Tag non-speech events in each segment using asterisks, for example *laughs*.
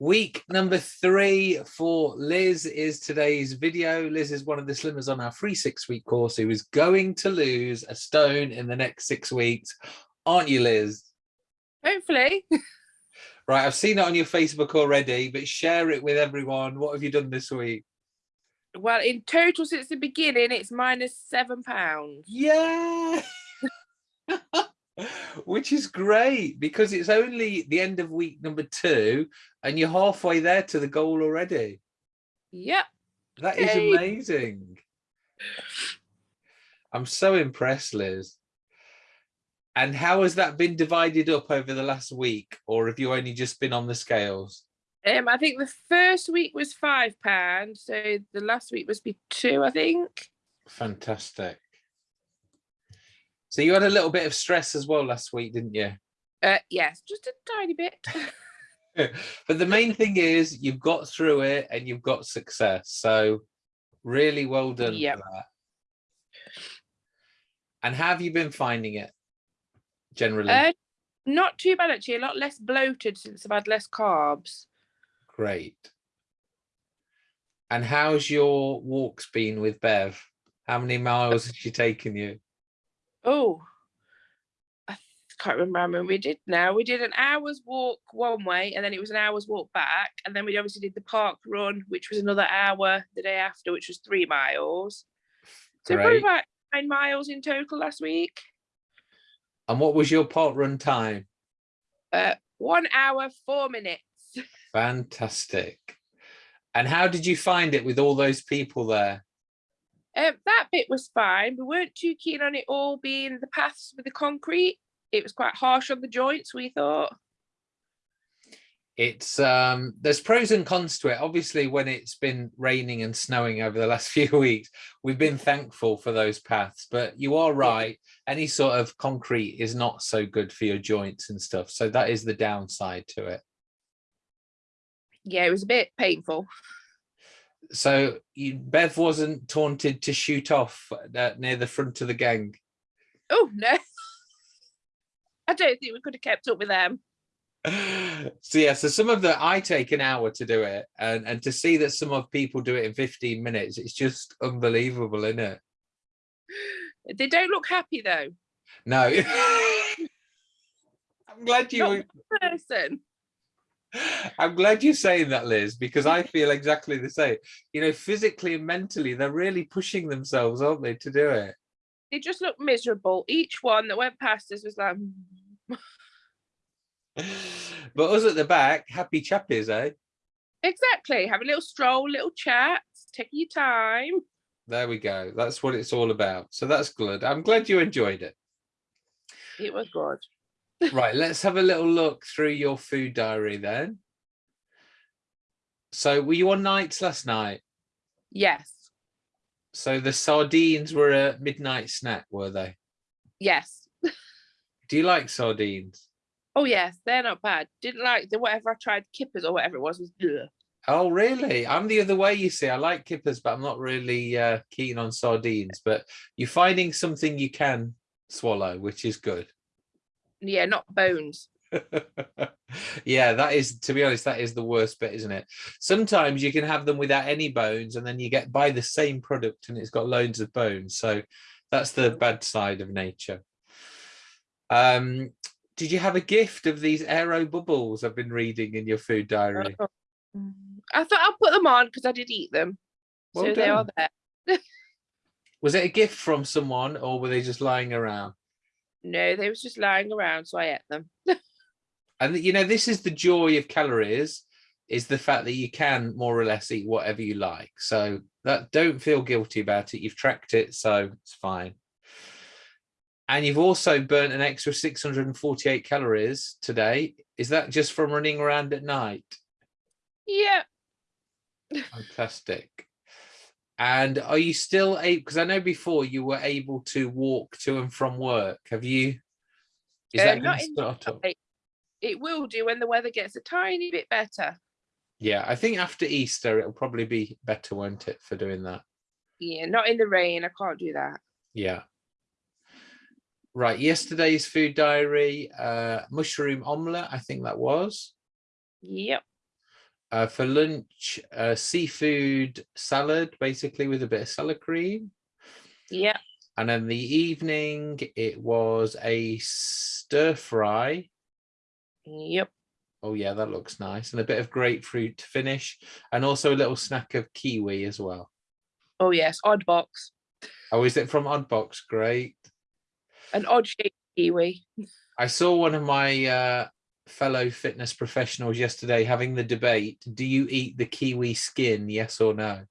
Week number three for Liz is today's video. Liz is one of the slimmers on our free six week course who is going to lose a stone in the next six weeks. Aren't you, Liz? Hopefully. *laughs* Right, I've seen it on your Facebook already, but share it with everyone. What have you done this week? Well, in total since the beginning, it's minus seven pounds. Yeah. *laughs* *laughs* Which is great because it's only the end of week number two and you're halfway there to the goal already. Yep. That is amazing. I'm so impressed, Liz. And how has that been divided up over the last week? Or have you only just been on the scales? Um, I think the first week was five pounds, so the last week must be two, I think. Fantastic. So you had a little bit of stress as well last week, didn't you? Uh, yes, just a tiny bit. *laughs* but the main thing is you've got through it and you've got success. So really well done Yep. for that. And have you been finding it generally? uh, not too bad actually. A lot less bloated since I've had less carbs. Great. And how's your walks been with Bev? How many miles has she taken you? Oh, I can't remember how many we did now. We did an hour's walk one way, and then it was an hour's walk back, and then we obviously did the park run, which was another hour the day after, which was three miles. So probably about nine miles in total last week. And what was your park run time? Uh, one hour, four minutes. *laughs* Fantastic. And how did you find it with all those people there? Um, that bit was fine. We weren't too keen on it all being the paths with the concrete. It was quite harsh on the joints, we thought. It's um there's pros and cons to it. Obviously, when it's been raining and snowing over the last *laughs* few weeks, we've been thankful for those paths. But you are right, any sort of concrete is not so good for your joints and stuff. So that is the downside to it. Yeah, it was a bit painful. So you, Bev wasn't taunted to shoot off near the front of the gang. Oh, no. *laughs* I don't think we could have kept up with them. *laughs* so yeah, so some of the I take an hour to do it, and and to see that some of people do it in 15 minutes, it's just unbelievable, isn't it? *gasps* They don't look happy though. No. *laughs* I'm glad you Not Person. I'm glad you're saying that, Liz, because I feel exactly the same. You know, physically and mentally, they're really pushing themselves, aren't they, to do it? They just look miserable. Each one that went past us was like. *laughs* But us at the back, happy chappies, eh? exactly. Have a little stroll, little chat, take your time. There we go. That's what it's all about. So that's good. I'm glad you enjoyed it. It was good. Right, let's have a little look through your food diary then. So were you on nights last night? Yes. So the sardines were a midnight snack, were they? Yes. *laughs* Do you like sardines? Oh yes, they're not bad. Didn't like the whatever I tried, kippers or whatever it was was ugh. Oh, really? I'm the other way, you see. I like kippers, but I'm not really uh, keen on sardines. But you're finding something you can swallow, which is good. Yeah, not bones. *laughs* yeah, that is, to be honest, that is the worst bit, isn't it? Sometimes you can have them without any bones and then you get buy the same product and it's got loads of bones. So that's the bad side of nature. Um, did you have a gift of these aero bubbles I've been reading in your food diary? Oh. Mm. I thought I'll put them on because I did eat them. Well so they are there. *laughs* Was it a gift from someone or were they just lying around? No, they was just lying around, so I ate them. *laughs* And you know, this is the joy of calories is the fact that you can more or less eat whatever you like. So that don't feel guilty about it. You've tracked it, so it's fine. And you've also burnt an extra 648 calories today. Is that just from running around at night? Yeah. *laughs* Fantastic. And are you still able, because I know before you were able to walk to and from work. Have you, is Uh, that not going to in- start up? It, it will do when the weather gets a tiny bit better. Yeah, I think after Easter, it'll probably be better, won't it, for doing that? Yeah, not in the rain. I can't do that. Yeah. Right, yesterday's food diary, uh, mushroom omelette, I think that was. Yep. Uh, for lunch, uh, seafood salad, basically with a bit of salad cream. Yeah. And then the evening, it was a stir fry. Yep. Oh yeah, that looks nice. And a bit of grapefruit to finish. And also a little snack of kiwi as well. Oh yes, odd box. Oh, is it from Oddbox? Great. An odd shaped kiwi. I saw one of my uh, fellow fitness professionals yesterday having the debate. Do you eat the kiwi skin? Yes or no?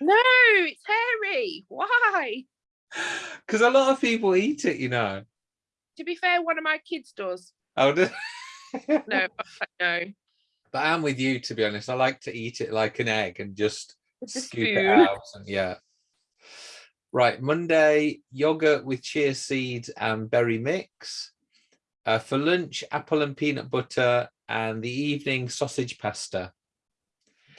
No, it's hairy. Why? Because a lot of people eat it, you know. To be fair, one of my kids does. Oh, do- *laughs* No, no. but I'm with you, to be honest. I like to eat it like an egg and just scoop it out. And yeah. Right, Monday, yogurt with chia seeds and berry mix. Uh, for lunch, apple and peanut butter, and the evening sausage pasta.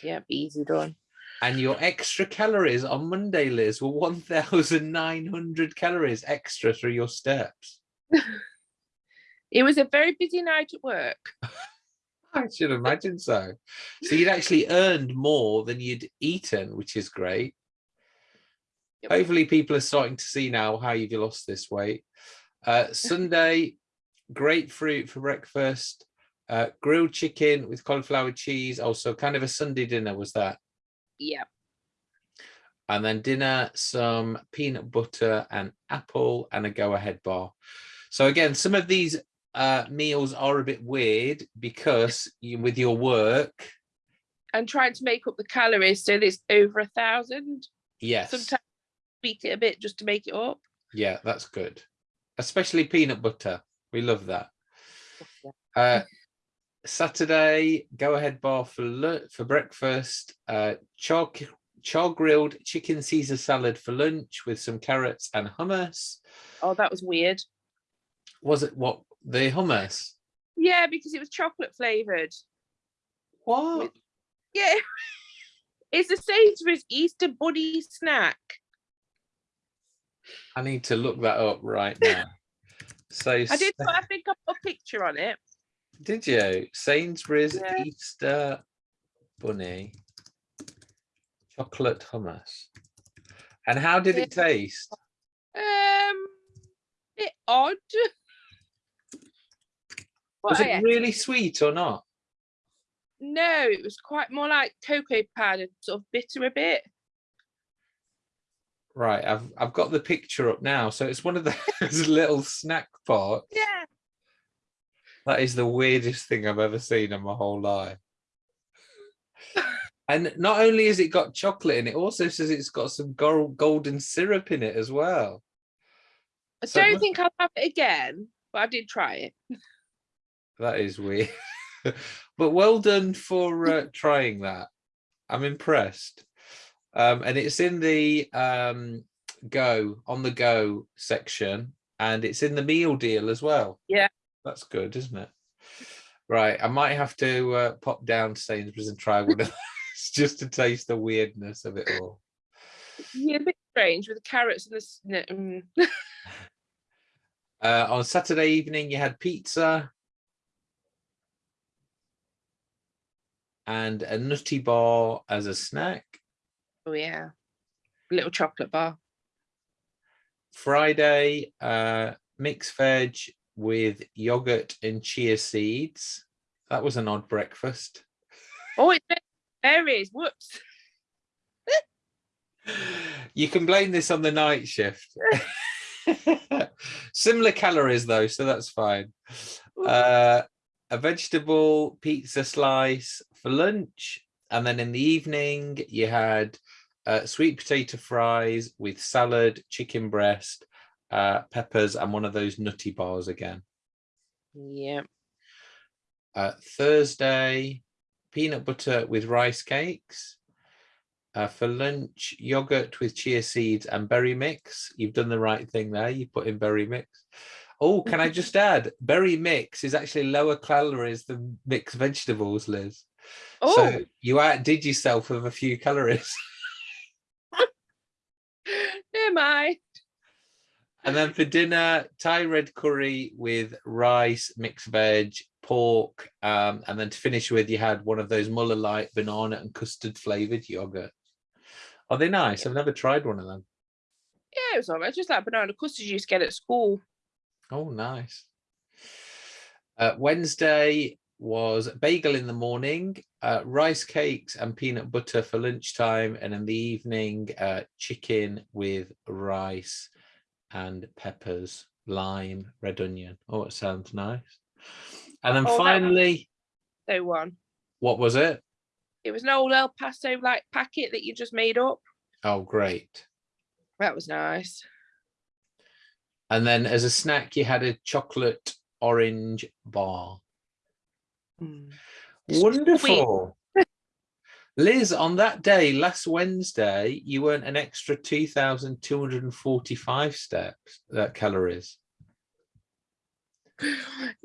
Yep, easy done. And your extra calories on Monday, Liz, were 1,900 calories extra through your steps. *laughs* It was a very busy night at work. *laughs* I should imagine so. So you'd actually earned more than you'd eaten, which is great. Hopefully people are starting to see now how you've lost this weight. Uh, *laughs* Sunday, grapefruit for breakfast, uh, grilled chicken with cauliflower cheese. Also kind of a Sunday dinner was that. Yeah. And then dinner, some peanut butter and apple and a go ahead bar. So again, some of these uh, meals are a bit weird because you, with your work, And trying to make up the calories so it's over a thousand. yes, Sometimes beat it a bit just to make it up. yeah, that's good. Especially peanut butter. We love that. Uh, Saturday, go ahead bar for for breakfast. Uh, char char grilled chicken Caesar salad for lunch with some carrots and hummus. Oh, that was weird. Was it what the hummus? Yeah, because it was chocolate flavored. What? Yeah. *laughs* It's the Sainsbury's Easter Bunny snack. I need to look that up right now. *laughs* So I did put, I think I put a picture on it. did you? Sainsbury's Yeah. Easter bunny chocolate hummus. And how did it taste? Um, bit odd. Was it ate really sweet or not? No, it was quite more like cocoa powder, sort of bitter a bit. Right, I've I've got the picture up now. So it's one of *laughs* those little snack pots. Yeah. That is the weirdest thing I've ever seen in my whole life. *laughs* And not only has it got chocolate in it, also says it's got some gold, golden syrup in it as well. I So don't think I'll have it again, but I did try it. *laughs* That is weird. but well done for uh, trying that. I'm impressed. Um, and it's in the um, go on the go section and it's in the meal deal as well. Yeah. That's good, isn't it? Right. I might have to uh, pop down to Sainsbury's and try one of those *laughs* just to taste the weirdness of it all. Yeah, a bit strange with the carrots and the. mm. *laughs* Uh, on Saturday evening, you had pizza and a nutty bar as a snack. Oh yeah, little chocolate bar. Friday, uh, mixed veg with yogurt and chia seeds. That was an odd breakfast. Oh, it's berries. Whoops. *laughs* You can blame this on the night shift. *laughs* Similar calories though, so that's fine. Uh, a vegetable pizza slice for lunch, and then in the evening you had uh, sweet potato fries with salad, chicken breast, uh, peppers, and one of those nutty bars again. Yep. Uh, Thursday, peanut butter with rice cakes. Uh, for lunch, yogurt with chia seeds and berry mix. You've done the right thing there. You put in berry mix. Oh, can I just *laughs* add, berry mix is actually lower calories than mixed vegetables, Liz. Oh, So you outdid yourself with a few calories. never *laughs* mind. And then for dinner, Thai red curry with rice, mixed veg, pork, um, and then to finish with, you had one of those Muller Light banana and custard flavored yogurt. Are they nice? I've never tried one of them. Yeah, it was alright. Just like banana custard you used to get at school. Oh, nice. Uh, Wednesday was bagel in the morning, uh, rice cakes and peanut butter for lunchtime, and in the evening, uh, chicken with rice and peppers, lime, red onion. Oh, it sounds nice. And then Oh, finally, So one. what was it? It was an old El Paso like packet that you just made up. Oh, great. That was nice. And then as a snack, you had a chocolate orange bar. Mm. Wonderful. Liz, on that day, last Wednesday, you earned an extra 2,245 steps, uh, calories.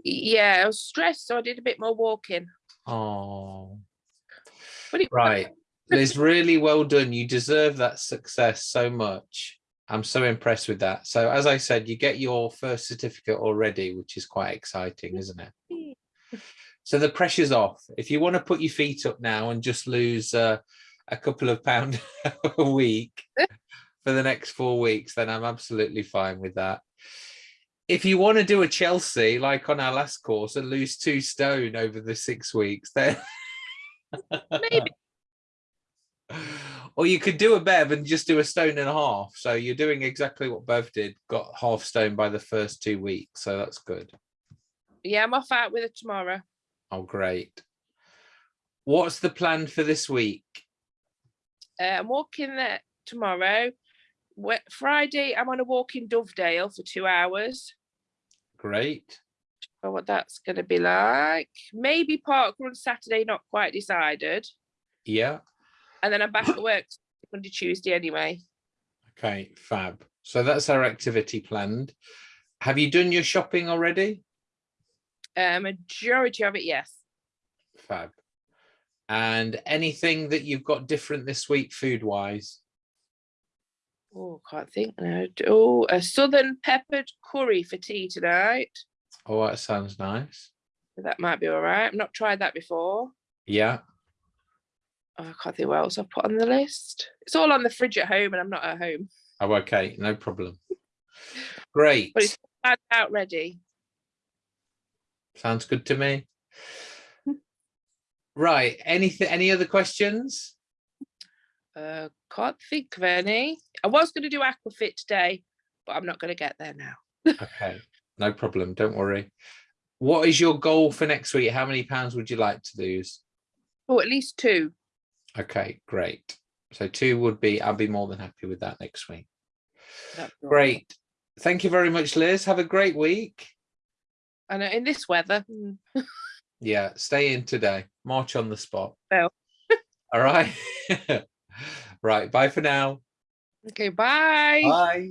Yeah, I was stressed, so I did a bit more walking. Oh, But right. Liz, really well done. You deserve that success so much. I'm so impressed with that. So as I said, you get your first certificate already, which is quite exciting, isn't it? *laughs* So the pressure's off. If you want to put your feet up now and just lose uh, a couple of pound *laughs* a week for the next four weeks, then I'm absolutely fine with that. If you want to do a Chelsea, like on our last course, and lose two stone over the six weeks, then *laughs* Maybe. or you could do a Bev and just do a stone and a half. So you're doing exactly what Bev did, got half stone by the first two weeks. So that's good. Yeah, I'm off out with it tomorrow. Oh, great. What's the plan for this week? Uh, I'm walking there tomorrow. Friday, I'm on a walk in Dovedale for two hours. Great. Or what that's going to be like. Maybe park run Saturday, not quite decided. Yeah. And then I'm back at work Monday, Tuesday anyway. Okay, fab. So that's our activity planned. Have you done your shopping already? Uh, majority of it, yes. Fab. And anything that you've got different this week food wise? Oh, can't think now. Oh, a southern peppered curry for tea tonight. Oh, that sounds nice. That might be all right. I've not tried that before. Yeah. Oh, I can't think what else I've put on the list. It's all on the fridge at home and I'm not at home. Oh, okay. No problem. Great. But it's Out out ready. Sounds good to me. Right. Anything, any other questions? Uh, can't think of any. I was going to do Aquafit today, but I'm not going to get there now. *laughs* Okay. No problem. Don't worry. What is your goal for next week? How many pounds would you like to lose? Oh, at least two. Okay, great. So two would be, I'll be more than happy with that next week. That's all. Great. Thank you very much, Liz. Have a great week. I know in this weather. mm, Yeah, stay in today. March on the spot. Well. *laughs* All right. *laughs* right. Bye for now. Okay, bye. Bye.